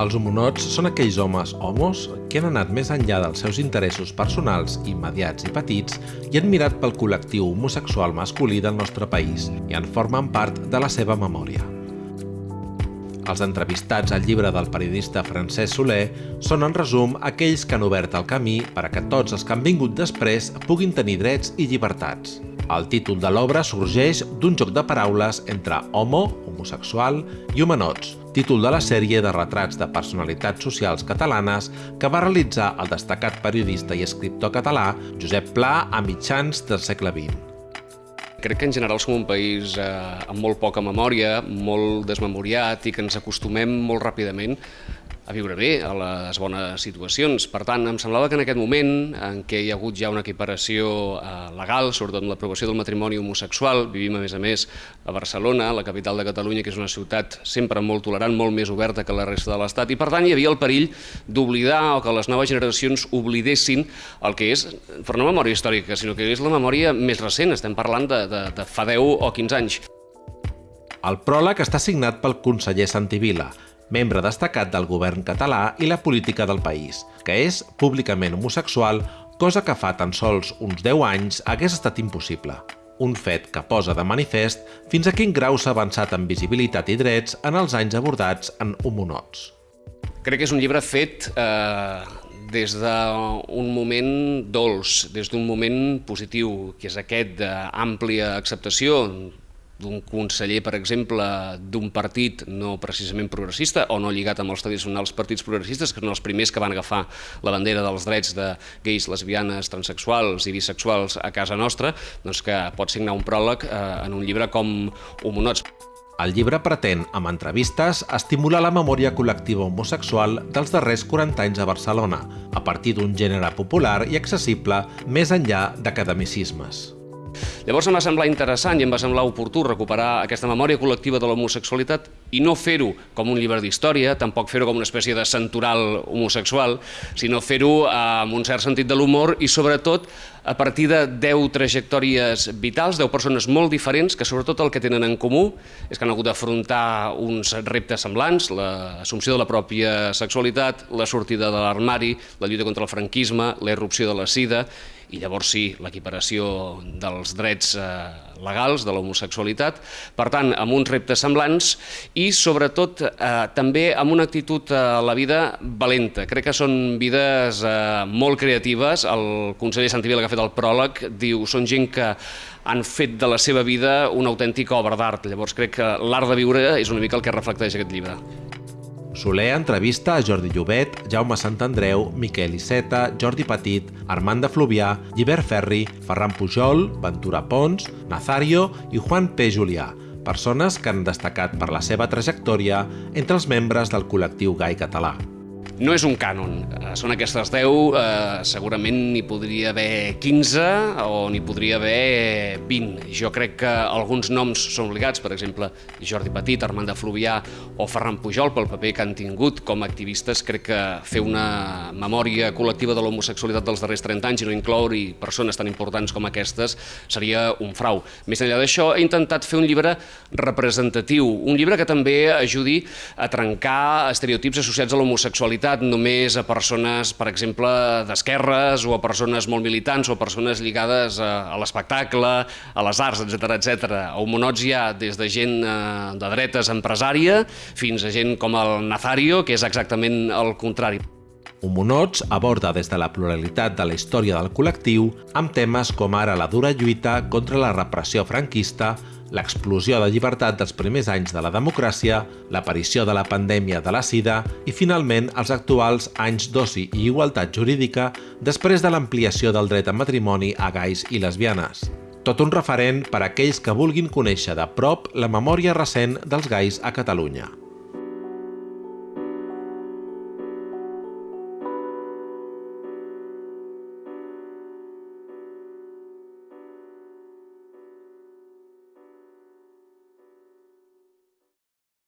Els homonots són aquells homes homos que han anat més enllà dels seus interessos personals, immediats i petits i han mirat pel col·lectiu homosexual masculí del nostre país i en formen part de la seva memòria. Els entrevistats al llibre del periodista Francesc Soler són, en resum, aquells que han obert el camí per a que tots els que han vingut després puguin tenir drets i llibertats. El títol de l'obra sorgeix d'un joc de paraules entre homo, homosexual, i humanots, títol de la sèrie de retrats de personalitats socials catalanes que va realitzar el destacat periodista i escriptor català Josep Pla a mitjans del segle XX. Crec que en general som un país eh, amb molt poca memòria, molt desmemoriat i que ens acostumem molt ràpidament a viure bé, a les bones situacions. Per tant, em semblava que en aquest moment en què hi ha hagut ja una equiparació eh, legal, sobretot amb l'aprovació del matrimoni homosexual, vivim a més a més a Barcelona, la capital de Catalunya, que és una ciutat sempre molt tolerant, molt més oberta que la resta de l'Estat, i per tant hi havia el perill d'oblidar o que les noves generacions oblidessin el que és, per una memòria històrica, sinó que és la memòria més recent, estem parlant de, de, de fa 10 o 15 anys. El pròleg està signat pel conseller Santivila, membre destacat del govern català i la política del país, que és públicament homosexual, cosa que fa tan sols uns 10 anys hagués estat impossible. Un fet que posa de manifest fins a quin grau s'ha avançat en visibilitat i drets en els anys abordats en homonots. Crec que és un llibre fet eh, des d'un moment dolç, des d'un moment positiu, que és aquest d'àmplia acceptació d'un conseller, per exemple, d'un partit no precisament progressista o no lligat amb els tradicionals partits progressistes, que són els primers que van agafar la bandera dels drets de gais, lesbianes, transexuals i bisexuals a casa nostra, doncs que pot signar un pròleg eh, en un llibre com Homonots. El llibre pretén, amb entrevistes, estimular la memòria col·lectiva homosexual dels darrers 40 anys a Barcelona, a partir d'un gènere popular i accessible més enllà d'academicismes. Llavors em va semblar interessant i em va semblar oportú recuperar aquesta memòria col·lectiva de l'homosexualitat i no fer-ho com un llibre d'història, tampoc fer-ho com una espècie de centural homosexual, sinó fer-ho amb un cert sentit de l'humor i sobretot a partir de 10 trajectòries vitals, 10 persones molt diferents que sobretot el que tenen en comú és que han hagut d'afrontar uns reptes semblants, l'assumpció de la pròpia sexualitat, la sortida de l'armari, la lluita contra el franquisme, la irrupció de la sida i llavors sí, l'equiparació dels drets eh, legals de l'homosexualitat, per tant, amb uns reptes semblants i sobretot eh, també amb una actitud a la vida valenta. Crec que són vides eh, molt creatives, el conseller Santivila que ha fet el pròleg diu són gent que han fet de la seva vida una autèntica obra d'art, llavors crec que l'art de viure és una mica el que reflecteix aquest llibre. Soler entrevista a Jordi Llobet, Jaume Santandreu, Miquel Iceta, Jordi Petit, Armand de Fluvià, Llibert Ferri, Ferran Pujol, Ventura Pons, Nazario i Juan P. Julià, persones que han destacat per la seva trajectòria entre els membres del col·lectiu gai català. No és un cànon, eh, són aquestes 10, eh, segurament n'hi podria haver 15 o n'hi podria haver 20. Jo crec que alguns noms són obligats, per exemple, Jordi Petit, Armand de Fluvià o Ferran Pujol, pel paper que han tingut com a activistes, crec que fer una memòria col·lectiva de l'homosexualitat dels darrers 30 anys i no incloure persones tan importants com aquestes seria un frau. Més enllà d'això, he intentat fer un llibre representatiu, un llibre que també ajudi a trencar estereotips associats a l'homosexualitat limitat només a persones, per exemple, d'esquerres o a persones molt militants o a persones lligades a, a l'espectacle, a les arts, etc etc. A Homonots hi ha des de gent eh, de dretes empresària fins a gent com el Nazario, que és exactament el contrari. Homonots aborda des de la pluralitat de la història del col·lectiu amb temes com ara la dura lluita contra la repressió franquista, l'explosió de llibertat dels primers anys de la democràcia, l'aparició de la pandèmia de la sida i, finalment, els actuals anys d'oci i igualtat jurídica després de l'ampliació del dret a matrimoni a gais i lesbianes. Tot un referent per a aquells que vulguin conèixer de prop la memòria recent dels gais a Catalunya.